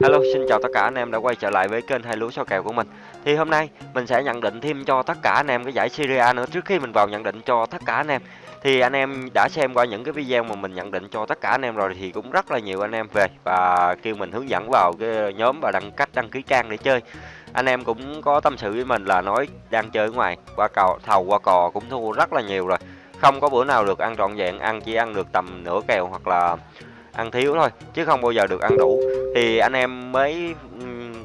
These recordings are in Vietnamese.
Hello, xin chào tất cả anh em đã quay trở lại với kênh hai lúa so kèo của mình. Thì hôm nay mình sẽ nhận định thêm cho tất cả anh em cái giải Syria nữa trước khi mình vào nhận định cho tất cả anh em. Thì anh em đã xem qua những cái video mà mình nhận định cho tất cả anh em rồi thì cũng rất là nhiều anh em về và kêu mình hướng dẫn vào cái nhóm và đăng cách đăng ký trang để chơi. Anh em cũng có tâm sự với mình là nói đang chơi ở ngoài qua cầu thầu qua cò cũng thua rất là nhiều rồi. Không có bữa nào được ăn trọn vẹn, ăn chỉ ăn được tầm nửa kèo hoặc là ăn thiếu thôi chứ không bao giờ được ăn đủ thì anh em mới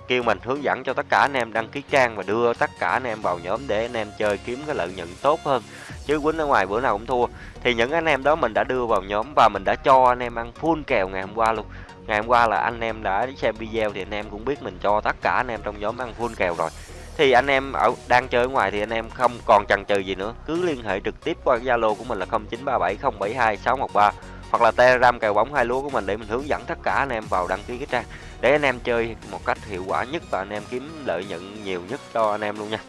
kêu mình hướng dẫn cho tất cả anh em đăng ký trang và đưa tất cả anh em vào nhóm để anh em chơi kiếm cái lợi nhuận tốt hơn chứ quýnh ở ngoài bữa nào cũng thua thì những anh em đó mình đã đưa vào nhóm và mình đã cho anh em ăn full kèo ngày hôm qua luôn ngày hôm qua là anh em đã xem video thì anh em cũng biết mình cho tất cả anh em trong nhóm ăn full kèo rồi thì anh em ở đang chơi ở ngoài thì anh em không còn chần chừ gì nữa cứ liên hệ trực tiếp qua zalo của mình là 0937072613 hoặc là telegram kèo bóng hai lúa của mình để mình hướng dẫn tất cả anh em vào đăng ký cái trang. Để anh em chơi một cách hiệu quả nhất và anh em kiếm lợi nhuận nhiều nhất cho anh em luôn nha.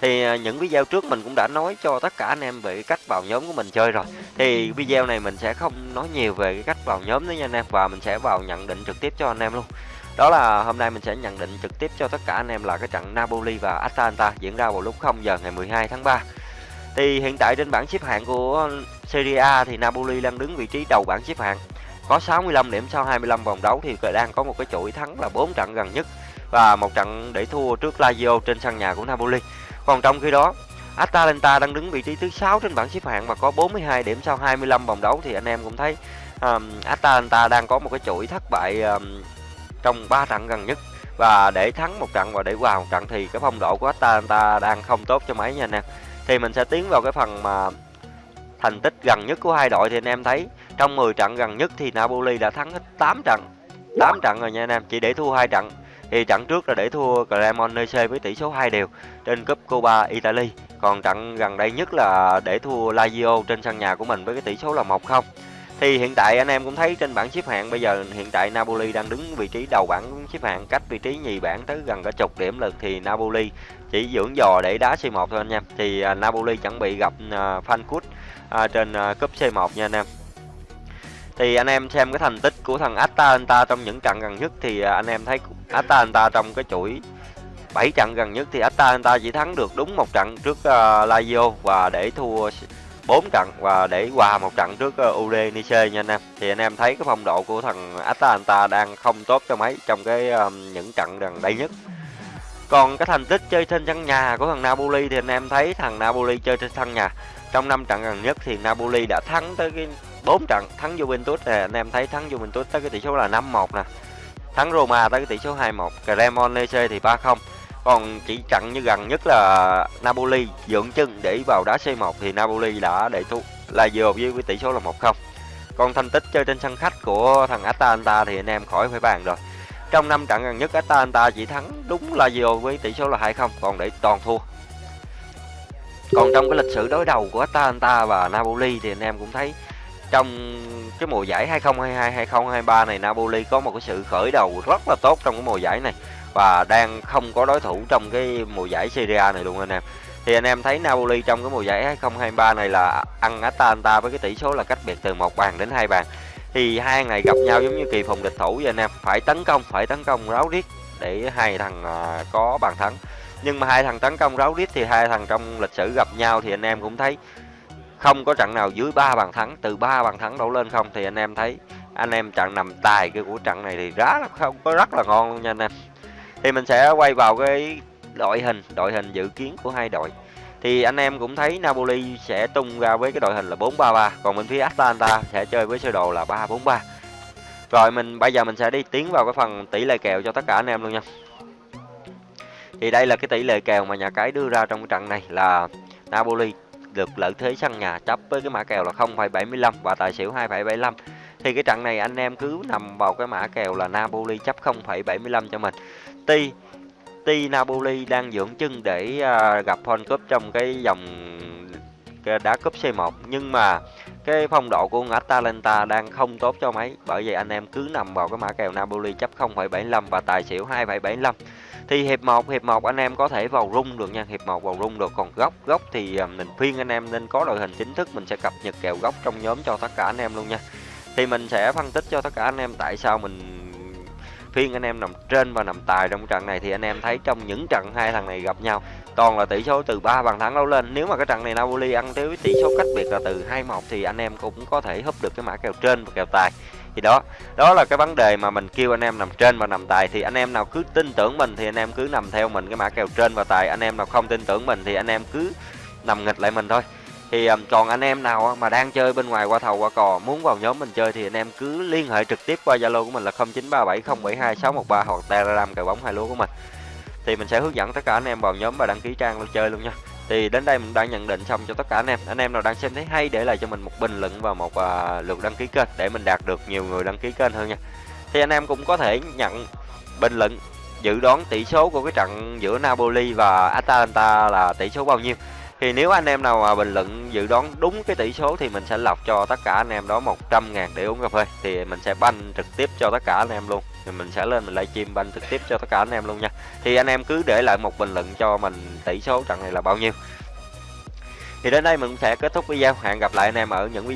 Thì à, những video trước mình cũng đã nói cho tất cả anh em về cái cách vào nhóm của mình chơi rồi. Thì video này mình sẽ không nói nhiều về cái cách vào nhóm nữa nha anh em. Và mình sẽ vào nhận định trực tiếp cho anh em luôn. Đó là hôm nay mình sẽ nhận định trực tiếp cho tất cả anh em là cái trận Napoli và Atalanta diễn ra vào lúc 0 giờ ngày 12 tháng 3 thì hiện tại trên bảng xếp hạng của Serie A thì Napoli đang đứng vị trí đầu bảng xếp hạng. Có 65 điểm sau 25 vòng đấu thì đang có một cái chuỗi thắng là 4 trận gần nhất và một trận để thua trước Lazio trên sân nhà của Napoli. Còn trong khi đó, Atalanta đang đứng vị trí thứ 6 trên bảng xếp hạng và có 42 điểm sau 25 vòng đấu thì anh em cũng thấy um, Atalanta đang có một cái chuỗi thất bại um, trong 3 trận gần nhất và để thắng một trận và để hòa một trận thì cái phong độ của Atalanta đang không tốt cho mấy nha anh em thì mình sẽ tiến vào cái phần mà thành tích gần nhất của hai đội thì anh em thấy. Trong 10 trận gần nhất thì Napoli đã thắng hết 8 trận. 8 trận rồi nha anh em, chỉ để thua hai trận. Thì trận trước là để thua Cremonese với tỷ số 2 đều trên cúp Copa Italy còn trận gần đây nhất là để thua Lazio trên sân nhà của mình với cái tỷ số là 1-0 thì hiện tại anh em cũng thấy trên bảng xếp hạng bây giờ hiện tại Napoli đang đứng vị trí đầu bảng xếp hạng cách vị trí nhì bảng tới gần cả chục điểm lực thì Napoli chỉ dưỡng dò để đá C1 thôi anh em. Thì uh, Napoli chuẩn bị gặp uh, Frankfurt uh, trên uh, cúp C1 nha anh em. Thì anh em xem cái thành tích của thằng Atalanta trong những trận gần nhất thì uh, anh em thấy Atalanta trong cái chuỗi 7 trận gần nhất thì Atalanta chỉ thắng được đúng một trận trước uh, Lazio và để thua 4 trận và để qua một trận trước ờ, Udinese nha anh em. Thì anh em thấy cái phong độ của thằng Atalanta đang không tốt cho mấy trong cái um, những trận gần đây nhất. Còn cái thành tích chơi trên sân nhà của thằng Napoli thì anh em thấy thằng Napoli chơi trên sân nhà. Trong 5 trận gần nhất thì Napoli đã thắng tới cái 4 trận, thắng Juventus nè, anh em thấy thắng Juventus tới cái tỷ số là 5-1 nè. Thắng Roma tới cái tỷ số 2-1, Cremonese thì 3-0. Còn chỉ chặn như gần nhất là Napoli, dưỡng chân để vào đá C1 thì Napoli đã để thua vừa với cái tỷ số là 1-0. Còn thành tích chơi trên sân khách của thằng Atalanta thì anh em khỏi phải bàn rồi. Trong năm trận gần nhất, Atalanta chỉ thắng đúng là vừa với tỷ số là 2-0 còn để toàn thua. Còn trong cái lịch sử đối đầu của Atalanta và Napoli thì anh em cũng thấy trong cái mùa giải 2022 2023 này Napoli có một cái sự khởi đầu rất là tốt trong cái mùa giải này và đang không có đối thủ trong cái mùa giải Serie A này luôn anh em. Thì anh em thấy Napoli trong cái mùa giải 2023 này là ăn Atalanta với cái tỷ số là cách biệt từ một bàn đến hai bàn. Thì hai ngày gặp nhau giống như kỳ phòng địch thủ vậy anh em, phải tấn công, phải tấn công ráo riết để hai thằng à, có bàn thắng. Nhưng mà hai thằng tấn công ráo riết thì hai thằng trong lịch sử gặp nhau thì anh em cũng thấy không có trận nào dưới ba bàn thắng, từ ba bàn thắng đổ lên không thì anh em thấy anh em trận nằm tài cái của trận này thì rất là không có rất là ngon luôn nha anh em. Thì mình sẽ quay vào cái đội hình đội hình dự kiến của hai đội. Thì anh em cũng thấy Napoli sẽ tung ra với cái đội hình là 4-3-3 còn bên phía Atalanta sẽ chơi với sơ đồ là 3-4-3 rồi mình bây giờ mình sẽ đi tiến vào cái phần tỷ lệ kèo cho tất cả anh em luôn nha. Thì đây là cái tỷ lệ kèo mà nhà cái đưa ra trong cái trận này là Napoli được lợi thế sân nhà chấp với cái mã kèo là 0,75 và tài xỉu 2,75 thì cái trận này anh em cứ nằm vào cái mã kèo là Napoli chấp 0,75 cho mình. Tuy tuy Napoli đang dưỡng chân để uh, gặp Hon Cup trong cái dòng đá cúp C1 nhưng mà cái phong độ của Atalanta đang không tốt cho mấy bởi vậy anh em cứ nằm vào cái mã kèo Napoli chấp 0,75 và tài xỉu 2,75 thì hiệp 1 hiệp 1 anh em có thể vào rung được nha, hiệp 1 vào rung được. Còn góc góc thì à, mình khuyên anh em nên có đội hình chính thức, mình sẽ cập nhật kèo góc trong nhóm cho tất cả anh em luôn nha. Thì mình sẽ phân tích cho tất cả anh em tại sao mình phiên anh em nằm trên và nằm tài trong trận này. Thì anh em thấy trong những trận hai thằng này gặp nhau, toàn là tỷ số từ 3 bàn thắng đấu lên. Nếu mà cái trận này Napoli ăn tới tỷ số cách biệt là từ 2-1 thì anh em cũng có thể húp được cái mã kèo trên và kèo tài thì đó đó là cái vấn đề mà mình kêu anh em nằm trên và nằm tài. Thì anh em nào cứ tin tưởng mình thì anh em cứ nằm theo mình cái mã kèo trên và tài. Anh em nào không tin tưởng mình thì anh em cứ nằm nghịch lại mình thôi. Thì còn anh em nào mà đang chơi bên ngoài qua thầu qua cò, muốn vào nhóm mình chơi thì anh em cứ liên hệ trực tiếp qua zalo của mình là 0937072613 hoặc telegram cờ bóng hai lúa của mình. Thì mình sẽ hướng dẫn tất cả anh em vào nhóm và đăng ký trang luôn chơi luôn nha thì đến đây mình đã nhận định xong cho tất cả anh em. Anh em nào đang xem thấy hay để lại cho mình một bình luận và một uh, lượt đăng ký kênh để mình đạt được nhiều người đăng ký kênh hơn nha. Thì anh em cũng có thể nhận bình luận dự đoán tỷ số của cái trận giữa Napoli và Atalanta là tỷ số bao nhiêu thì nếu anh em nào mà bình luận dự đoán đúng cái tỷ số thì mình sẽ lọc cho tất cả anh em đó 100 ngàn để uống cà phê. Thì mình sẽ banh trực tiếp cho tất cả anh em luôn. Thì mình sẽ lên mình livestream banh trực tiếp cho tất cả anh em luôn nha. Thì anh em cứ để lại một bình luận cho mình tỷ số trận này là bao nhiêu. Thì đến đây mình sẽ kết thúc video. Hẹn gặp lại anh em ở những video